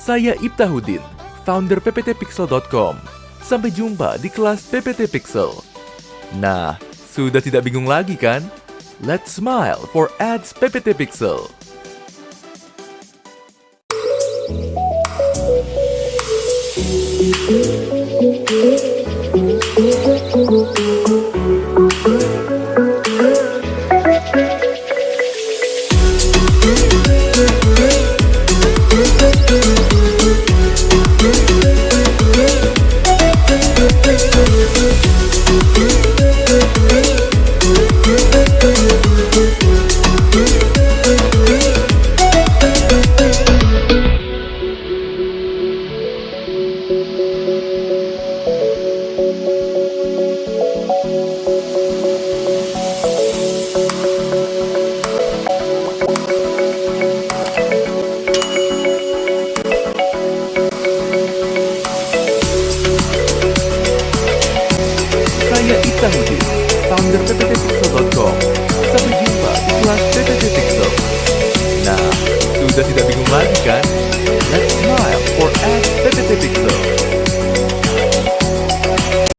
Saya Ibtahudin, founder pptpixel.com. Sampai jumpa di kelas PPT Pixel. Nah, sudah tidak bingung lagi kan? Let's smile for ads PPT Pixel. Saya Ibtahudin, founder pptpixel.com. Sampai jumpa di kelas PPT Pixel. Nah, sudah tidak bingung lagi kan?